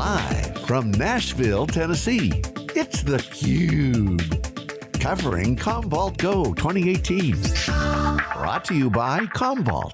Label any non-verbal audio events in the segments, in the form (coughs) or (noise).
Live from Nashville, Tennessee, it's theCUBE. Covering Commvault Go 2018. Brought to you by Commvault.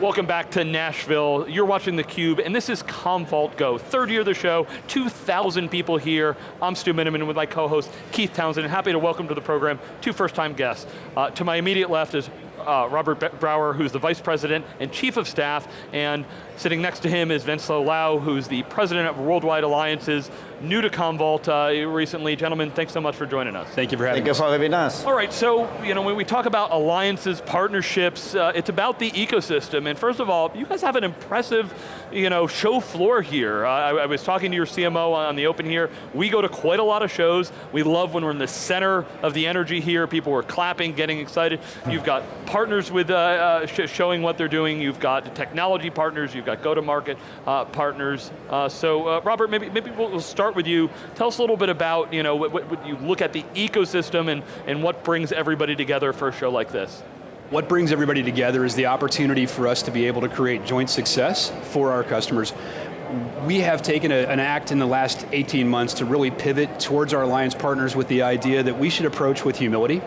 Welcome back to Nashville. You're watching theCUBE, and this is Commvault Go. Third year of the show, 2,000 people here. I'm Stu Miniman with my co-host, Keith Townsend, and happy to welcome to the program two first-time guests. Uh, to my immediate left is uh, Robert Brower, who's the Vice President and Chief of Staff, and sitting next to him is Vince Lau, who's the President of Worldwide Alliances, new to Commvault uh, recently. Gentlemen, thanks so much for joining us. Thank you for having Thank us. Thank you for having us. All right, so you know, when we talk about alliances, partnerships, uh, it's about the ecosystem, and first of all, you guys have an impressive you know, show floor here. Uh, I, I, was talking to your CMO on the open here. We go to quite a lot of shows. We love when we're in the center of the energy here. People are clapping, getting excited. You've got partners with uh, uh, sh showing what they're doing. You've got technology partners. You've got go-to-market uh, partners. Uh, so uh, Robert, maybe, maybe we'll start with you. Tell us a little bit about, you know, what, what you look at the ecosystem and, and what brings everybody together for a show like this. What brings everybody together is the opportunity for us to be able to create joint success for our customers. We have taken a, an act in the last 18 months to really pivot towards our alliance partners with the idea that we should approach with humility.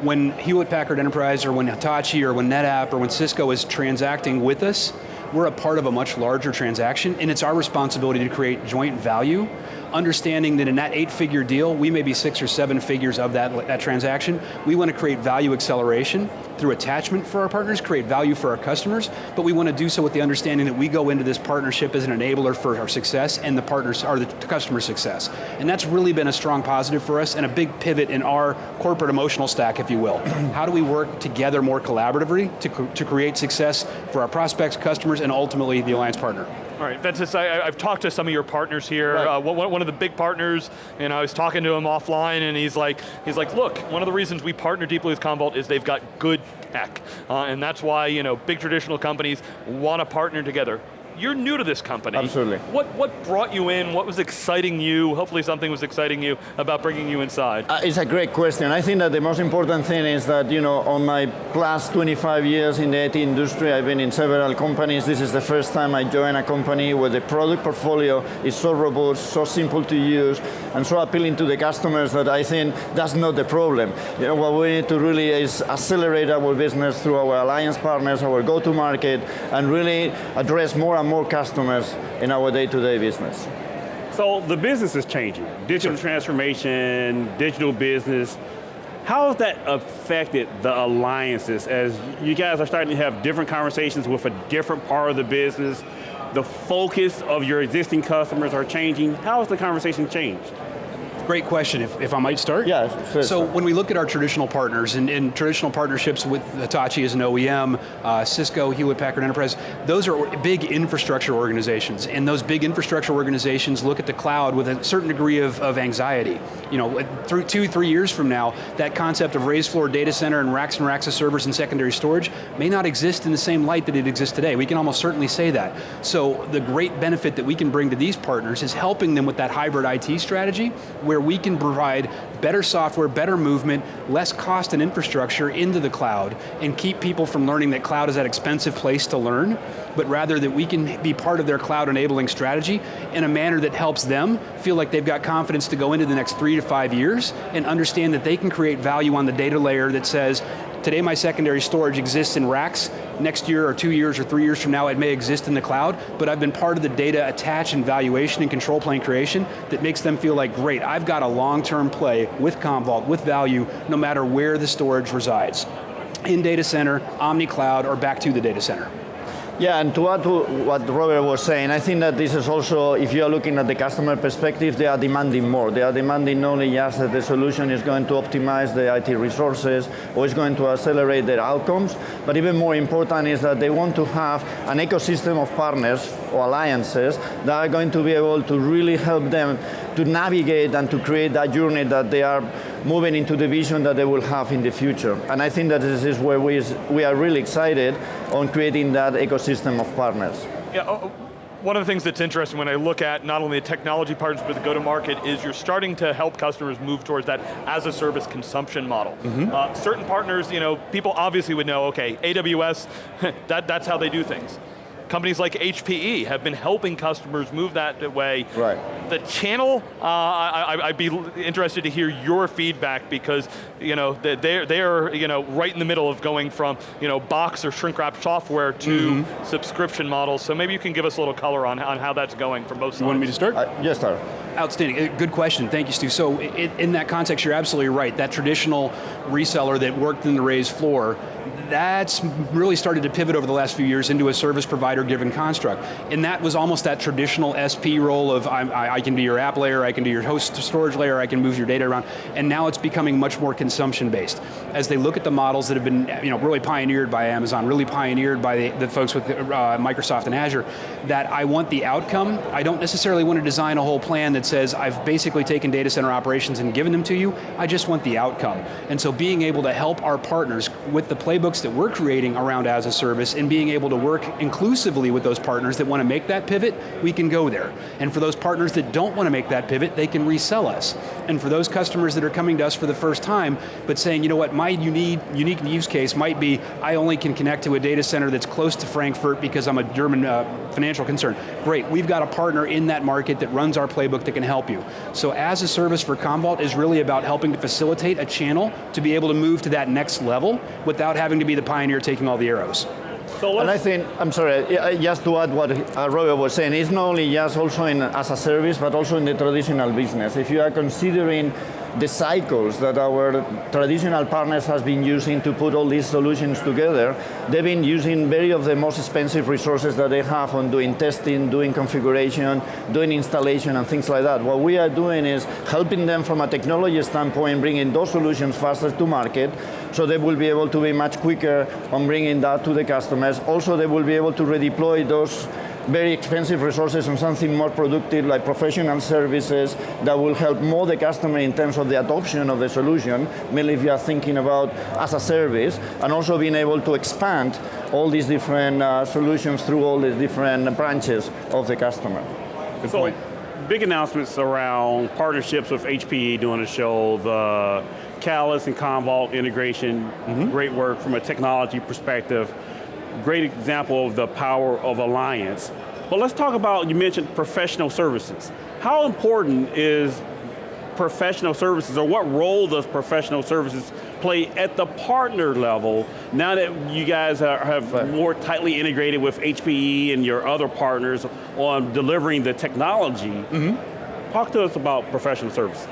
When Hewlett Packard Enterprise or when Hitachi or when NetApp or when Cisco is transacting with us, we're a part of a much larger transaction and it's our responsibility to create joint value understanding that in that eight figure deal, we may be six or seven figures of that, that transaction. We want to create value acceleration through attachment for our partners, create value for our customers, but we want to do so with the understanding that we go into this partnership as an enabler for our success and the partners are the customer success. And that's really been a strong positive for us and a big pivot in our corporate emotional stack, if you will. (clears throat) How do we work together more collaboratively to, to create success for our prospects, customers, and ultimately the alliance partner? All right, Ventus, I, have talked to some of your partners here. Right. Uh, one, one, of the big partners, and I was talking to him offline, and he's like, he's like, look, one of the reasons we partner deeply with Commvault is they've got good tech, uh, and that's why you know big traditional companies want to partner together you're new to this company. Absolutely. What, what brought you in? What was exciting you? Hopefully something was exciting you about bringing you inside. Uh, it's a great question. I think that the most important thing is that, you know, on my plus 25 years in the IT industry, I've been in several companies. This is the first time I join a company where the product portfolio is so robust, so simple to use, and so appealing to the customers that I think that's not the problem. You know, what we need to really is accelerate our business through our alliance partners, our go-to-market, and really address more and more customers in our day-to-day -day business. So the business is changing. Digital transformation, digital business. How has that affected the alliances as you guys are starting to have different conversations with a different part of the business? The focus of your existing customers are changing. How has the conversation changed? Great question, if, if I might start? Yeah, sure. So when we look at our traditional partners, and, and traditional partnerships with Hitachi as an OEM, uh, Cisco, Hewlett Packard Enterprise, those are big infrastructure organizations, and those big infrastructure organizations look at the cloud with a certain degree of, of anxiety. You know, through two, three years from now, that concept of raised floor data center and racks and racks of servers and secondary storage may not exist in the same light that it exists today. We can almost certainly say that. So the great benefit that we can bring to these partners is helping them with that hybrid IT strategy, where we can provide better software, better movement, less cost and infrastructure into the cloud, and keep people from learning that cloud is that expensive place to learn, but rather that we can be part of their cloud enabling strategy in a manner that helps them feel like they've got confidence to go into the next three to five years and understand that they can create value on the data layer that says, Today my secondary storage exists in racks. Next year or two years or three years from now it may exist in the cloud, but I've been part of the data attach and valuation and control plane creation that makes them feel like, great, I've got a long-term play with Commvault, with value, no matter where the storage resides. In data center, omni cloud, or back to the data center. Yeah, and to add to what Robert was saying, I think that this is also, if you are looking at the customer perspective, they are demanding more. They are demanding not only just that the solution is going to optimize the IT resources or is going to accelerate their outcomes, but even more important is that they want to have an ecosystem of partners or alliances that are going to be able to really help them to navigate and to create that journey that they are moving into the vision that they will have in the future. And I think that this is where we, we are really excited on creating that ecosystem of partners. Yeah, oh, oh, one of the things that's interesting when I look at not only the technology partners but the go-to-market is you're starting to help customers move towards that as a service consumption model. Mm -hmm. uh, certain partners, you know, people obviously would know, okay, AWS, (laughs) that, that's how they do things companies like HPE have been helping customers move that way. Right. The channel, uh, I, would be interested to hear your feedback because you know they're they're you know right in the middle of going from you know box or shrink wrap software to mm -hmm. subscription models. So maybe you can give us a little color on, on how that's going from both sides. You want me to start? Uh, yes, start. Outstanding, uh, good question, thank you Stu. So in that context, you're absolutely right. That traditional reseller that worked in the raised floor that's really started to pivot over the last few years into a service provider given construct. And that was almost that traditional SP role of I, I, can be your app layer, I can do your host storage layer, I can move your data around, and now it's becoming much more consumption based. As they look at the models that have been you know, really pioneered by Amazon, really pioneered by the, the folks with uh, Microsoft and Azure, that I want the outcome, I don't necessarily want to design a whole plan that says I've basically taken data center operations and given them to you, I just want the outcome. And so being able to help our partners with the playbooks that we're creating around as a service and being able to work inclusively with those partners that want to make that pivot, we can go there. And for those partners that don't want to make that pivot, they can resell us. And for those customers that are coming to us for the first time, but saying, you know what, my unique, unique use case might be, I only can connect to a data center that's close to Frankfurt because I'm a German uh, financial concern. Great, we've got a partner in that market that runs our playbook that can help you. So as a service for Commvault is really about helping to facilitate a channel to be able to move to that next level without having to be the pioneer taking all the arrows. So and I think, I'm sorry, just to add what uh, Robert was saying, it's not only just also in as a service, but also in the traditional business. If you are considering the cycles that our traditional partners has been using to put all these solutions together, they've been using very of the most expensive resources that they have on doing testing, doing configuration, doing installation and things like that. What we are doing is helping them from a technology standpoint, bringing those solutions faster to market, so they will be able to be much quicker on bringing that to the customers. Also, they will be able to redeploy those very expensive resources on something more productive like professional services that will help more the customer in terms of the adoption of the solution, mainly if you are thinking about as a service, and also being able to expand all these different uh, solutions through all these different branches of the customer. Good so, point. big announcements around partnerships with HPE doing the show, the Catalyst and Commvault integration, mm -hmm. great work from a technology perspective great example of the power of alliance. But let's talk about, you mentioned professional services. How important is professional services, or what role does professional services play at the partner level now that you guys are, have right. more tightly integrated with HPE and your other partners on delivering the technology? Mm -hmm. Talk to us about professional services.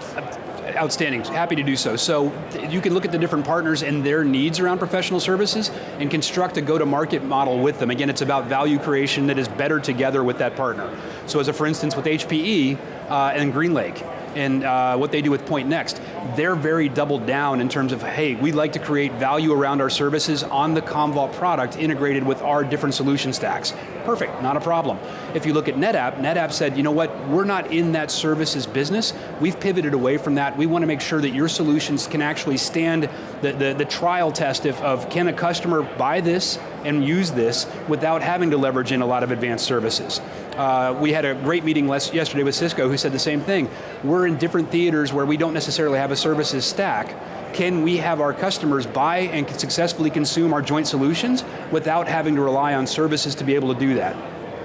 Outstanding, happy to do so. So you can look at the different partners and their needs around professional services and construct a go-to-market model with them. Again, it's about value creation that is better together with that partner. So as a for instance with HPE uh, and GreenLake, and uh, what they do with Pointnext, they're very doubled down in terms of, hey, we'd like to create value around our services on the Commvault product integrated with our different solution stacks. Perfect, not a problem. If you look at NetApp, NetApp said, you know what, we're not in that services business, we've pivoted away from that, we want to make sure that your solutions can actually stand the, the, the trial test of, of can a customer buy this and use this without having to leverage in a lot of advanced services. Uh, we had a great meeting yesterday with Cisco who said the same thing. We're in different theaters where we don't necessarily have a services stack. Can we have our customers buy and successfully consume our joint solutions without having to rely on services to be able to do that?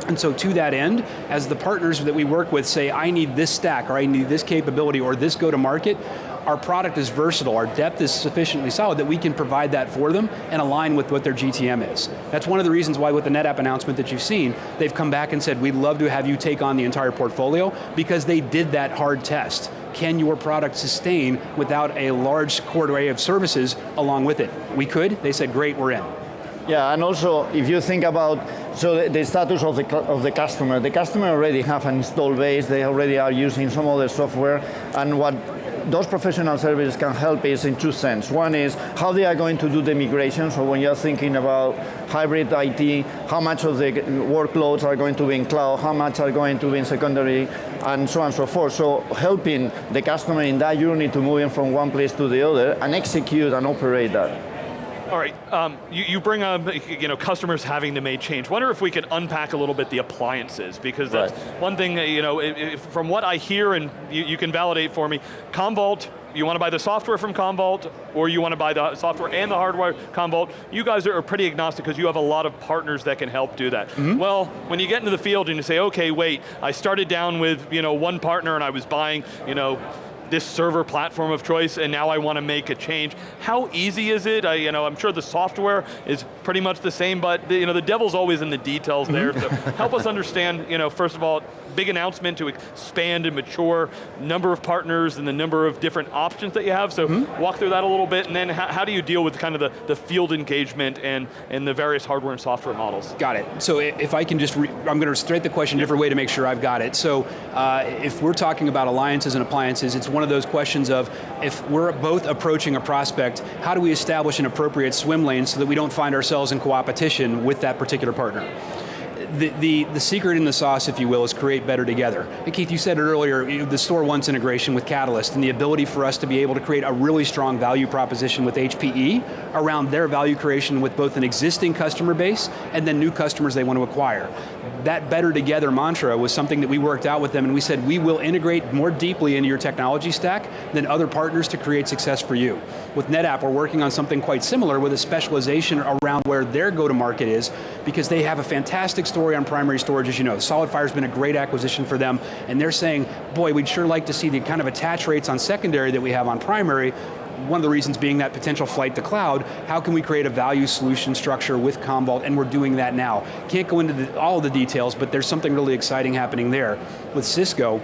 And so to that end, as the partners that we work with say, I need this stack, or I need this capability, or this go to market, our product is versatile, our depth is sufficiently solid that we can provide that for them and align with what their GTM is. That's one of the reasons why with the NetApp announcement that you've seen, they've come back and said, we'd love to have you take on the entire portfolio because they did that hard test. Can your product sustain without a large core array of services along with it? We could, they said, great, we're in. Yeah, and also if you think about so the, status of the of the customer, the customer already have an install base, they already are using some of the software, and what those professional services can help is in two sense. One is how they are going to do the migration, so when you're thinking about hybrid IT, how much of the workloads are going to be in cloud, how much are going to be in secondary, and so on and so forth. So helping the customer in that journey to moving from one place to the other and execute and operate that. All right, um, you, you, bring up you know, customers having to make change. Wonder if we could unpack a little bit the appliances, because that's right. one thing, you know, if, from what I hear, and you, you, can validate for me, Commvault you want to buy the software from Commvault, or you want to buy the software and the hardware Commvault, you guys are pretty agnostic because you have a lot of partners that can help do that. Mm-hmm. Well, when you get into the field and you say, okay, wait, I started down with you know, one partner and I was buying you know, this server platform of choice and now I want to make a change. How easy is it? I, you know, I'm sure the software is pretty much the same, but the, you know, the devil's always in the details there. So (laughs) help us understand, you know, first of all, big announcement to expand and mature number of partners and the number of different options that you have. So walk through that a little bit and then how, how do you deal with kind of the, the field engagement and, and the various hardware and software models? Got it. So if I can just, re- I'm going to straight the question a different way to make sure I've got it. So uh, if we're talking about alliances and appliances, it's one of those questions of if we're both approaching a prospect, how do we establish an appropriate swim lane so that we don't find ourselves in co-opetition with that particular partner? The, the, the secret in the sauce, if you will, is create better together. And Keith, you said it earlier, the StoreOnce integration with Catalyst and the ability for us to be able to create a really strong value proposition with HPE around their value creation with both an existing customer base and then new customers they want to acquire. That better together mantra was something that we worked out with them and we said we will integrate more deeply into your technology stack than other partners to create success for you. With NetApp, we're working on something quite similar with a specialization around where their go-to-market is because they have a fantastic story on primary storage, as you know. SolidFire's been a great acquisition for them, and they're saying, boy, we'd sure like to see the kind of attach rates on secondary that we have on primary, one of the reasons being that potential flight to cloud, how can we create a value solution structure with Commvault, and we're doing that now. Can't go into the, all the details, but there's something really exciting happening there. With Cisco,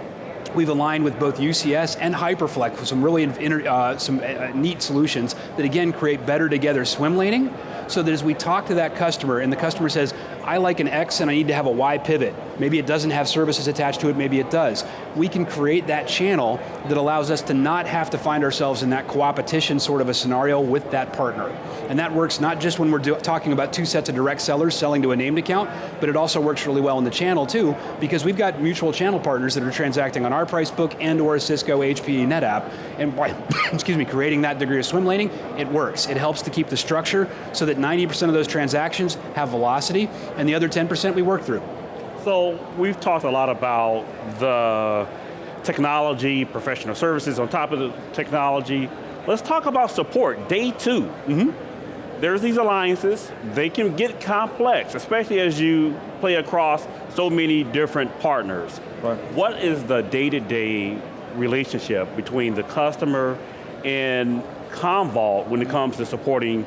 We've aligned with both UCS and Hyperflex with some really uh, some uh, neat solutions that again create better together swim laning, so that as we talk to that customer and the customer says, I like an X and I need to have a Y pivot. Maybe it doesn't have services attached to it, maybe it does. We can create that channel that allows us to not have to find ourselves in that co-opetition sort of a scenario with that partner. And that works not just when we're talking about two sets of direct sellers selling to a named account, but it also works really well in the channel too, because we've got mutual channel partners that are transacting on our price book and or Cisco, HPE, NetApp, and by, (coughs) excuse me, creating that degree of swim laning, it works. It helps to keep the structure so that 90% of those transactions have velocity, and the other 10% we work through. So we've talked a lot about the technology, professional services on top of the technology. Let's talk about support, day 2 mm-hmm. There's these alliances, they can get complex, especially as you play across so many different partners. Right. What is the day-to-day relationship between the customer and Commvault when it comes to supporting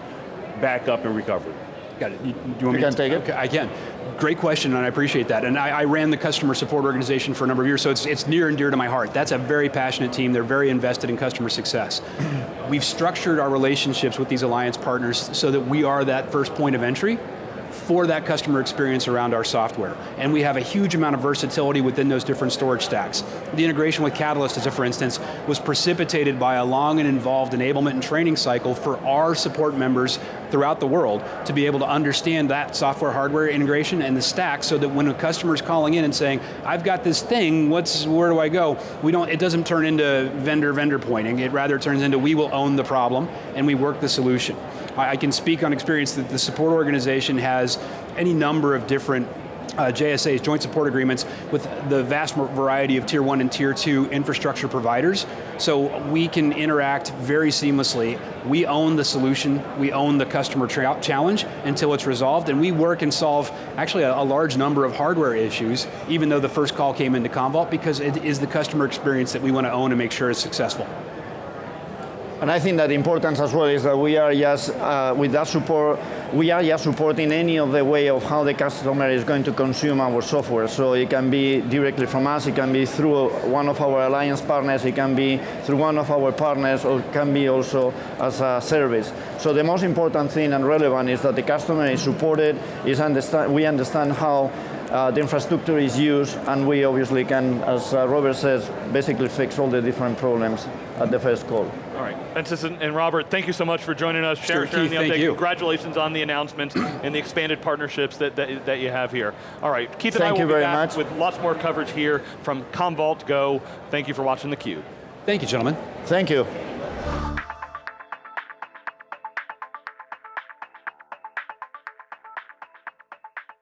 backup and recovery? Got it. You, you want me You can to take it. Okay, I can. Great question, and I appreciate that. And I, I ran the customer support organization for a number of years, so it's, it's near and dear to my heart. That's a very passionate team. They're very invested in customer success. (clears throat) We've structured our relationships with these alliance partners so that we are that first point of entry for that customer experience around our software. And we have a huge amount of versatility within those different storage stacks. The integration with Catalyst, as a for instance, was precipitated by a long and involved enablement and training cycle for our support members throughout the world to be able to understand that software hardware integration and the stack so that when a customer's calling in and saying, I've got this thing, what's, where do I go? We don't, it doesn't turn into vendor vendor pointing, it rather turns into we will own the problem and we work the solution. I, I can speak on experience that the support organization has any number of different uh, JSAs, joint support agreements, with the vast variety of tier one and tier two infrastructure providers. So we can interact very seamlessly. We own the solution, we own the customer challenge until it's resolved, and we work and solve actually a, a, large number of hardware issues, even though the first call came into Commvault, because it is the customer experience that we want to own and make sure is successful. And I think that importance as well is that we are just, uh, with that support, we are just supporting any of the way of how the customer is going to consume our software. So it can be directly from us, it can be through one of our alliance partners, it can be through one of our partners, or it can be also as a service. So the most important thing and relevant is that the customer is supported, is understand, we understand how uh, the infrastructure is used, and we obviously can, as uh, Robert says, basically fix all the different problems at the first call. All right, Ventus and, and Robert, thank you so much for joining us, Sure, sharing, sharing Keith, the update. thank you. Congratulations on the announcements and the expanded partnerships that, that, that you have here. All right, Keith and I Thank will you be very back much. with lots more coverage here from Commvault Go. Thank you for watching theCUBE. Thank you, gentlemen. Thank you.